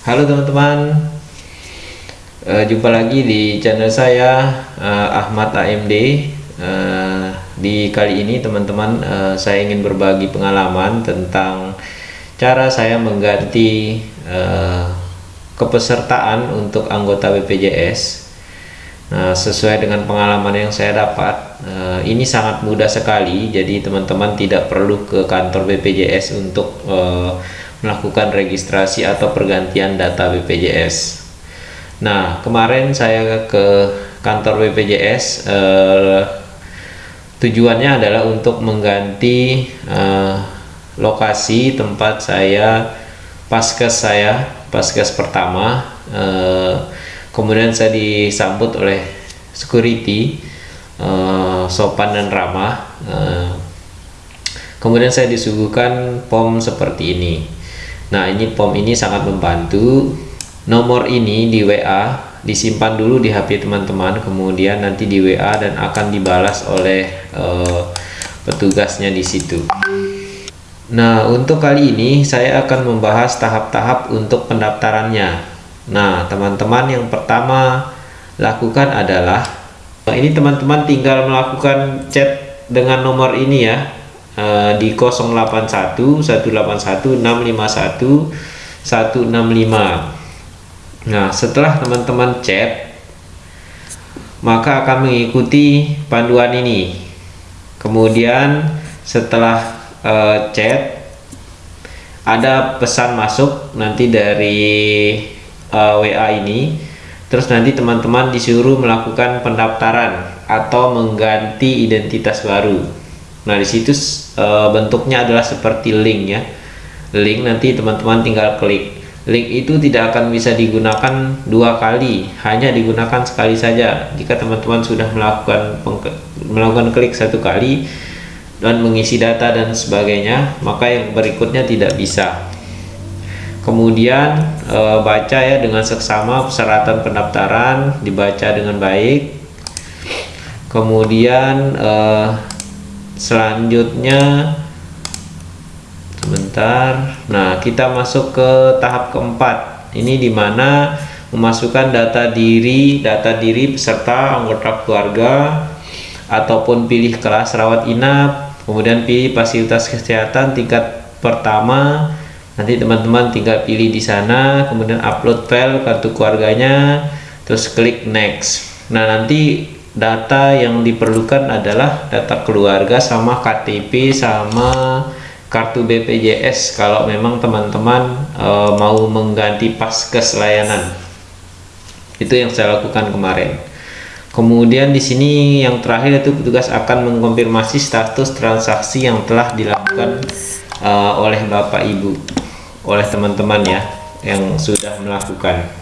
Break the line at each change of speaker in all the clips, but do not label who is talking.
Halo teman-teman, uh, jumpa lagi di channel saya uh, Ahmad AMD. Uh, di kali ini teman-teman uh, saya ingin berbagi pengalaman tentang cara saya mengganti uh, kepesertaan untuk anggota BPJS. Nah, sesuai dengan pengalaman yang saya dapat, uh, ini sangat mudah sekali. Jadi teman-teman tidak perlu ke kantor BPJS untuk uh, melakukan registrasi atau pergantian data BPJS. Nah, kemarin saya ke kantor BPJS eh, tujuannya adalah untuk mengganti eh, lokasi tempat saya paskes saya, paskes pertama. Eh, kemudian saya disambut oleh security eh, sopan dan ramah. Eh, kemudian saya disuguhkan pom seperti ini Nah ini POM ini sangat membantu. Nomor ini di WA disimpan dulu di HP teman-teman kemudian nanti di WA dan akan dibalas oleh uh, petugasnya di situ. Nah untuk kali ini saya akan membahas tahap-tahap untuk pendaftarannya. Nah teman-teman yang pertama lakukan adalah ini teman-teman tinggal melakukan chat dengan nomor ini ya uh, di 081 181 651 165 nah setelah teman-teman chat maka akan mengikuti panduan ini. Kemudian setelah uh, chat ada pesan masuk nanti dari uh, eh, WA ini. Terus nanti teman-teman disuruh melakukan pendaftaran atau mengganti identitas baru Nah, di situ e, bentuknya adalah seperti link ya. Link nanti teman-teman tinggal klik. Link itu tidak akan bisa digunakan dua kali, hanya digunakan sekali saja. Jika teman-teman sudah melakukan melakukan klik satu kali dan mengisi data dan sebagainya, maka yang berikutnya tidak bisa. Kemudian e, baca ya dengan seksama persyaratan pendaftaran dibaca dengan baik. Kemudian e, selanjutnya sebentar. Nah kita masuk ke tahap keempat. Ini di mana memasukkan data diri data diri peserta anggota keluarga ataupun pilih kelas rawat inap kemudian pilih fasilitas kesehatan tingkat pertama nanti teman-teman tinggal pilih di sana kemudian upload file kartu keluarganya terus klik next. Nah nanti data yang diperlukan adalah data keluarga sama KTP sama kartu BPJS kalau memang teman-teman e, mau mengganti paskes layanan. Itu yang saya lakukan kemarin. Kemudian di sini yang terakhir itu petugas akan mengkonfirmasi status transaksi yang telah dilakukan e, oleh Bapak Ibu oleh teman-teman ya yang sudah melakukan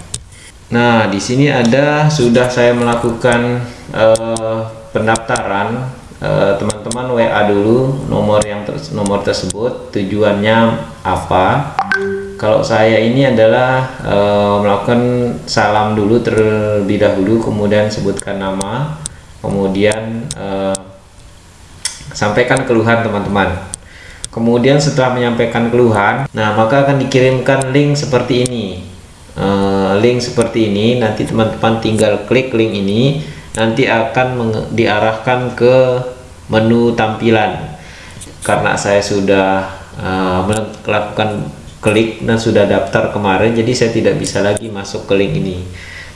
Nah, di sini ada sudah saya melakukan uh, pendaftaran eh, teman-teman uh, WA dulu nomor yang ter nomor tersebut tujuannya apa. Kalau saya ini adalah uh, melakukan salam dulu terlebih dahulu, kemudian sebutkan nama, kemudian uh, sampaikan keluhan teman-teman. Kemudian setelah menyampaikan keluhan, nah maka akan dikirimkan link seperti ini uh, link seperti ini nanti teman-teman tinggal klik link ini nanti akan diarahkan ke menu tampilan. Karena saya sudah uh, melakukan klik dan sudah daftar kemarin jadi saya tidak bisa lagi masuk ke link ini.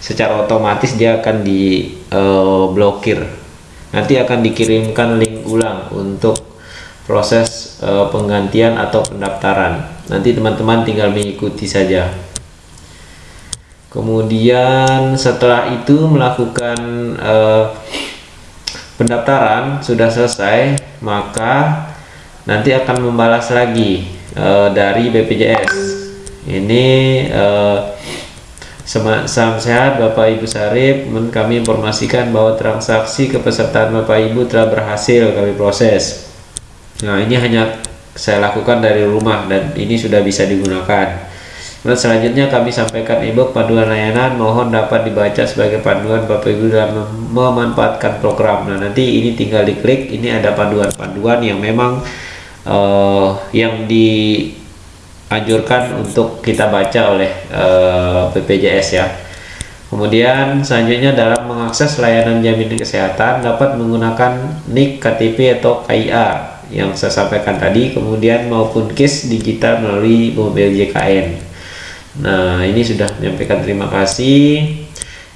Secara otomatis dia akan diblokir eh, uh, nanti akan dikirimkan link ulang untuk proses penggantian atau pendaftaran. Nanti teman-teman tinggal mengikuti saja kemudian setelah itu melakukan eh, pendaftaran sudah selesai maka nanti akan membalas lagi eh, dari BPJS ini eh, Salam sehat Bapak Ibu Sarip. Kami informasikan bahwa transaksi kepesertaan Bapak Ibu telah berhasil kami proses. Nah ini hanya saya lakukan dari rumah dan ini sudah bisa digunakan Kemudian selanjutnya kami sampaikan ebook panduan layanan mohon dapat dibaca sebagai panduan Bapak Ibu dalam memanfaatkan program. Nah nanti ini tinggal diklik, ini ada panduan-panduan yang memang uh, yang di anjurkan untuk kita baca oleh uh, eh, BPJS ya. Kemudian selanjutnya dalam mengakses layanan jaminan kesehatan dapat menggunakan NIK, KTP atau KIA yang saya sampaikan tadi, kemudian maupun KIS digital melalui mobil JKN. Nah, ini sudah menyampaikan terima kasih.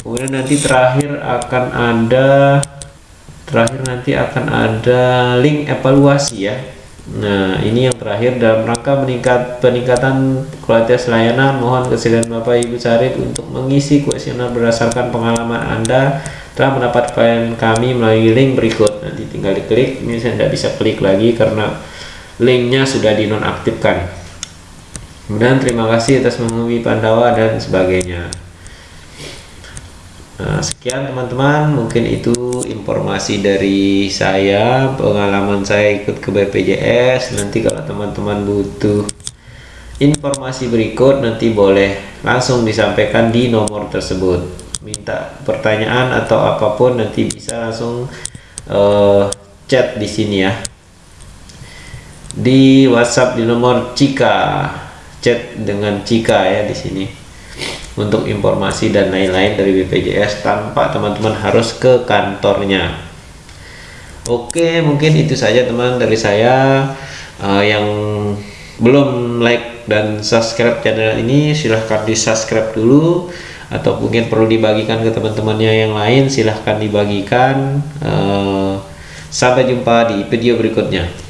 Kemudian nanti terakhir akan ada terakhir nanti akan ada link evaluasi ya Nah, ini yang terakhir dalam rangka meningkat peningkatan kualitas layanan, mohon kesediaan Bapak Ibu Sarif untuk mengisi kuesioner berdasarkan pengalaman Anda telah mendapat klien kami melalui link berikut. Nanti tinggal diklik, ini saya tidak bisa klik lagi karena linknya sudah dinonaktifkan. Kemudian terima kasih atas menghubungi Pandawa dan sebagainya. Nah, sekian teman-teman, mungkin itu informasi dari saya, pengalaman saya ikut ke BPJS. Nanti kalau teman-teman butuh informasi berikut, nanti boleh langsung disampaikan di nomor tersebut. Minta pertanyaan atau apa pun nanti bisa langsung uh, chat di sini ya. Di WhatsApp di nomor Cika, chat dengan Cika ya di sini untuk informasi dan lain-lain dari BPJS tanpa teman-teman harus ke kantornya. Oke mungkin itu saja teman dari saya uh, yang belum like dan subscribe channel ini silahkan di subscribe dulu atau mungkin perlu dibagikan ke teman-temannya yang lain silahkan dibagikan. Uh, sampai jumpa di video berikutnya